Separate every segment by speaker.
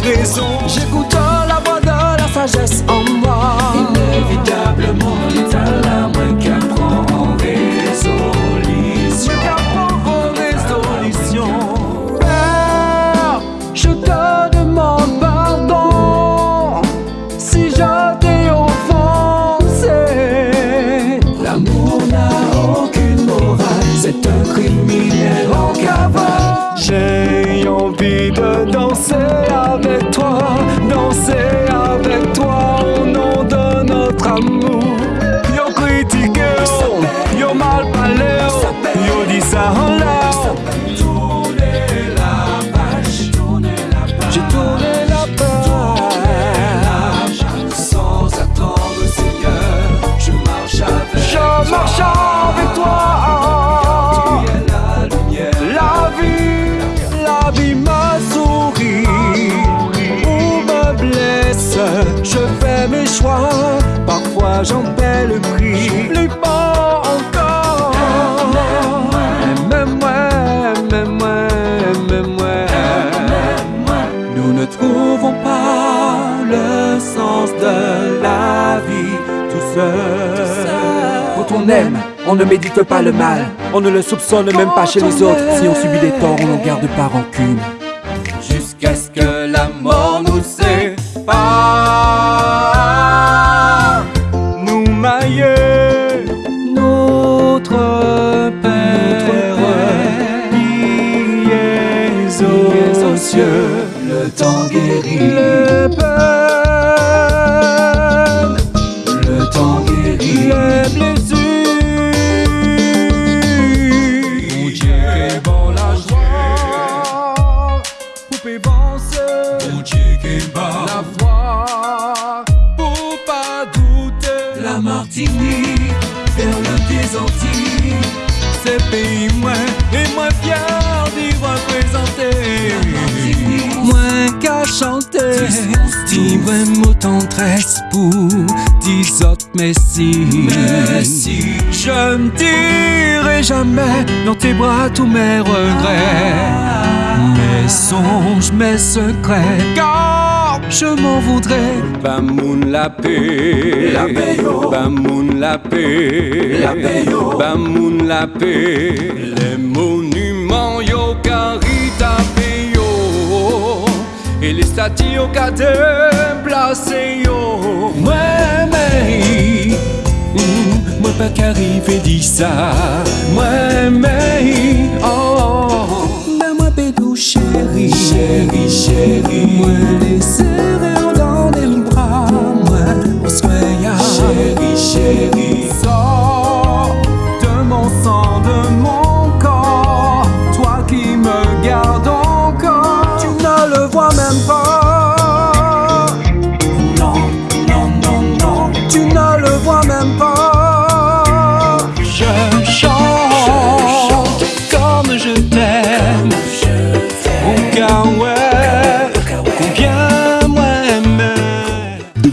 Speaker 1: mes raisons.
Speaker 2: J'écoute la voix de la sagesse en moi.
Speaker 1: Inévitablement, l'état moins qu'à prendre résolution.
Speaker 2: Moins résolution. Père, je te demande pardon si je t'ai offensé.
Speaker 1: L'amour n'a aucune morale, c'est un criminel
Speaker 2: ça en l'air.
Speaker 1: Tourner la page. Sans attendre, Seigneur, je marche avec
Speaker 2: Je marche avec toi.
Speaker 1: La
Speaker 2: vie, la vie me sourit ou me blesse. Je fais mes choix, parfois j'en paie le prix. Quand on aime, on ne médite pas le mal. On ne le soupçonne même pas chez les autres. Si on subit des torts, on n'en garde pas rancune.
Speaker 1: Jusqu'à ce que la mort nous sépare.
Speaker 2: Nous mailler notre Père, qui aux cieux.
Speaker 1: Le temps guérit, La
Speaker 2: foi, pour pas douter.
Speaker 1: La Martinique, vers le des Antilles.
Speaker 2: C'est pays moins et moins fier d'y représenter. Moins qu'à chanter, dis-moi mot tendresse pour dix autres messie.
Speaker 1: Messie.
Speaker 2: Je ne dirai jamais dans tes bras tous mes regrets, mes songes, mes secrets, car je m'en voudrais. Bamoun la paix,
Speaker 1: La paix, yo.
Speaker 2: Bamoun la paix,
Speaker 1: La paix, yo.
Speaker 2: Bamoun la paix, les monuments yo carita yo, et les statues yo qu'a déplacé yo. Moi, mais, moi pas qu'arriver dit ça. Moi, mais, When
Speaker 3: it's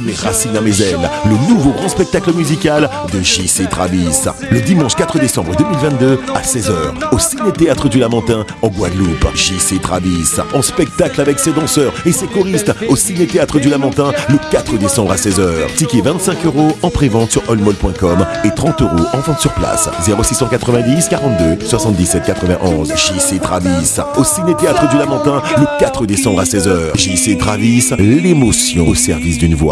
Speaker 3: Mes racines à mes ailes, le nouveau grand spectacle musical de JC Travis. Le dimanche 4 décembre 2022 à 16h au Ciné-Théâtre du Lamentin en Guadeloupe. JC Travis en spectacle avec ses danseurs et ses choristes au Ciné-Théâtre du Lamentin le 4 décembre à 16h. Ticket 25 euros en prévente sur allmall.com et 30 euros en vente sur place. 0690 42 77 91. JC Travis au Ciné-Théâtre du Lamentin le 4 décembre à 16h. JC Travis, l'émotion au service d'une voix.